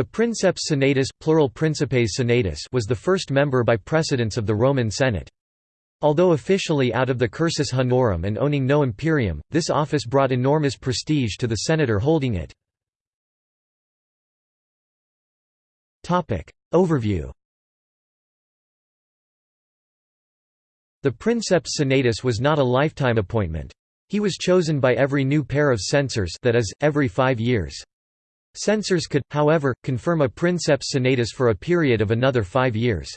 The princeps senatus, plural principes senatus was the first member by precedence of the Roman Senate. Although officially out of the cursus honorum and owning no imperium, this office brought enormous prestige to the senator holding it. Overview The princeps senatus was not a lifetime appointment. He was chosen by every new pair of censors that is, every five years. Censors could, however, confirm a princeps senatus for a period of another five years.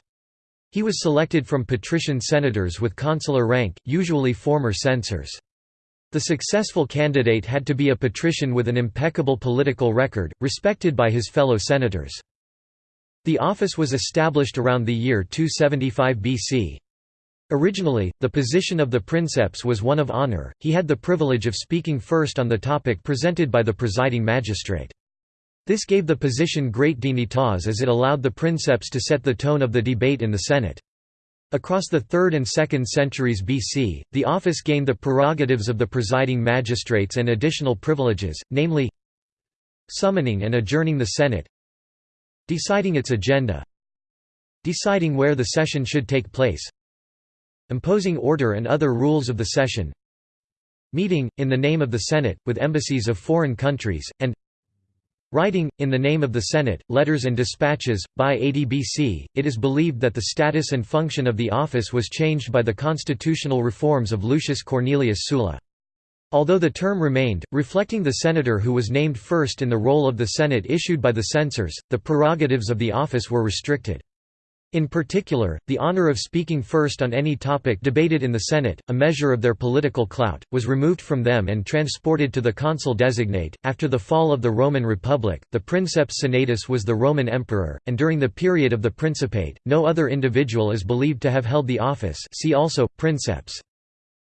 He was selected from patrician senators with consular rank, usually former censors. The successful candidate had to be a patrician with an impeccable political record, respected by his fellow senators. The office was established around the year 275 BC. Originally, the position of the princeps was one of honor, he had the privilege of speaking first on the topic presented by the presiding magistrate. This gave the position great dignitas as it allowed the princeps to set the tone of the debate in the Senate. Across the 3rd and 2nd centuries BC, the office gained the prerogatives of the presiding magistrates and additional privileges, namely summoning and adjourning the Senate deciding its agenda deciding where the session should take place imposing order and other rules of the session meeting, in the name of the Senate, with embassies of foreign countries, and Writing, in the name of the Senate, letters and dispatches. By 80 BC, it is believed that the status and function of the office was changed by the constitutional reforms of Lucius Cornelius Sulla. Although the term remained, reflecting the senator who was named first in the roll of the Senate issued by the censors, the prerogatives of the office were restricted. In particular, the honor of speaking first on any topic debated in the Senate, a measure of their political clout, was removed from them and transported to the consul designate. After the fall of the Roman Republic, the princeps senatus was the Roman emperor, and during the period of the Principate, no other individual is believed to have held the office. See also princeps.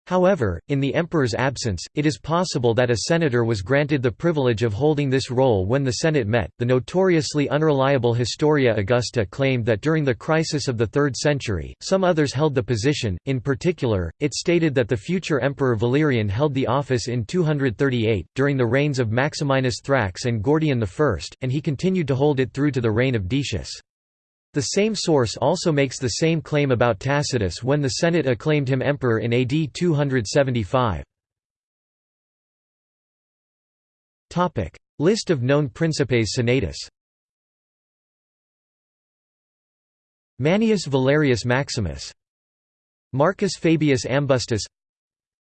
However, in the emperor's absence, it is possible that a senator was granted the privilege of holding this role when the Senate met. The notoriously unreliable Historia Augusta claimed that during the crisis of the 3rd century, some others held the position. In particular, it stated that the future emperor Valerian held the office in 238, during the reigns of Maximinus Thrax and Gordian I, and he continued to hold it through to the reign of Decius. The same source also makes the same claim about Tacitus when the Senate acclaimed him emperor in AD 275. List of known Principes Senatus Manius Valerius Maximus Marcus Fabius Ambustus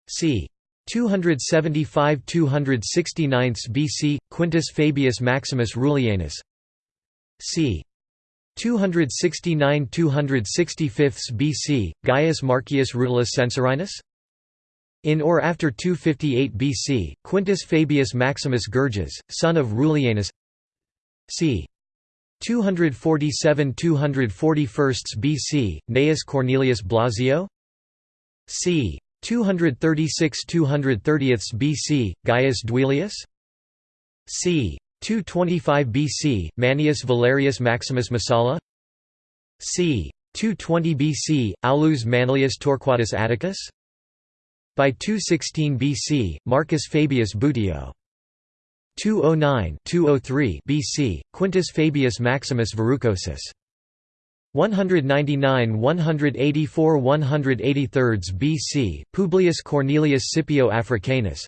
c. 275–269 BC, Quintus Fabius Maximus Rullianus c. 269 265 BC, Gaius Marcius Rutilius Censorinus? In or after 258 BC, Quintus Fabius Maximus Gurges, son of Rullianus c. 247–241 BC, Gnaeus Cornelius Blasio c. 236–230 BC, Gaius Duilius c. 225 BC, Manius Valerius Maximus Messala? C. 220 BC, Aulus Manlius Torquatus Atticus? By 216 BC, Marcus Fabius Buteo 209-203 BC, Quintus Fabius Maximus Verrucosus. 199–184–183 BC, Publius Cornelius Scipio Africanus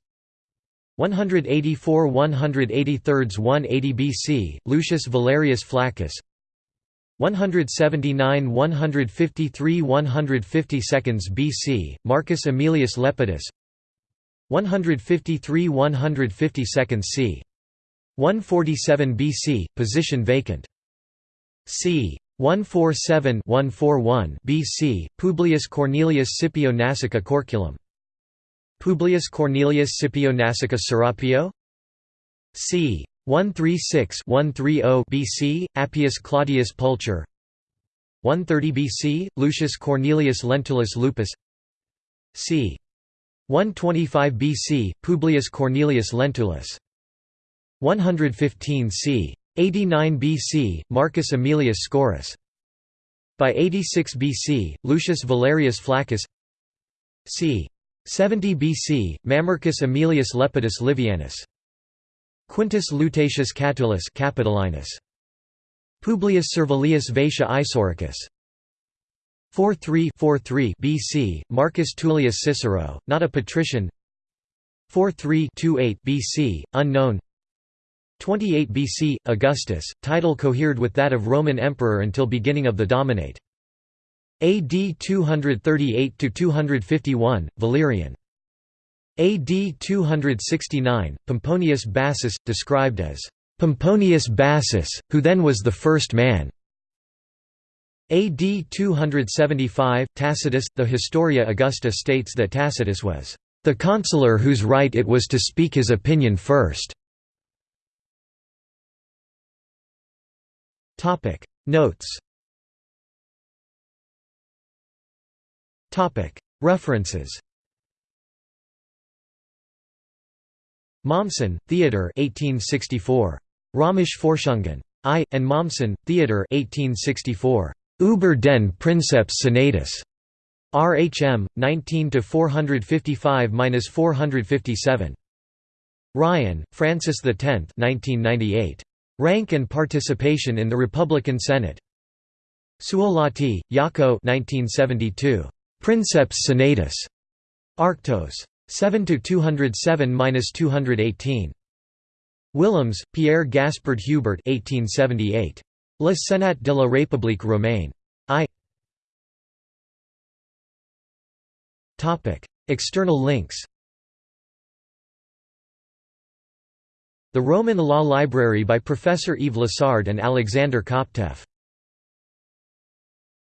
184 183 180 BC, Lucius Valerius Flaccus 179 153 150 seconds BC, Marcus Aemilius Lepidus 153 150 seconds c. 147 BC, position vacant. c. 147 141 BC, Publius Cornelius Scipio Nasica Corculum Publius Cornelius Scipio Nasica Serapio c. 136-130 BC, Appius Claudius Pulcher 130 BC, Lucius Cornelius Lentulus Lupus c. 125 BC, Publius Cornelius Lentulus 115 c. 89 BC, Marcus Aemilius Scaurus by 86 BC, Lucius Valerius Flaccus c. 70 BC, Mamercus Aemilius Lepidus Livianus. Quintus Lutatius Catulus Capitolinus. Publius Servilius Vatia Isauricus 43 BC, Marcus Tullius Cicero, not a patrician 43 BC, unknown 28 BC, Augustus, title cohered with that of Roman Emperor until beginning of the Dominate. AD 238–251, Valerian. AD 269, Pomponius Bassus, described as Pomponius Bassus, who then was the first man. AD 275, Tacitus, the Historia Augusta states that Tacitus was the consular whose right it was to speak his opinion first. Notes References Mommsen, Theodor 1864. Römisch Forschungen. I. and Mommsen, Theodor 1864. Über den Princeps Senatus. RHM 19 to 455-457. Ryan, Francis X 1998. Rank and Participation in the Republican Senate. Suolahti, Jaakko 1972. Princeps Senatus. Arctos. 7 to 207-218. Willems, Pierre Gaspard Hubert 1878. Le Sénat de la République romaine. I External links The Roman Law Library by Professor Yves Lassard and Alexander Koptev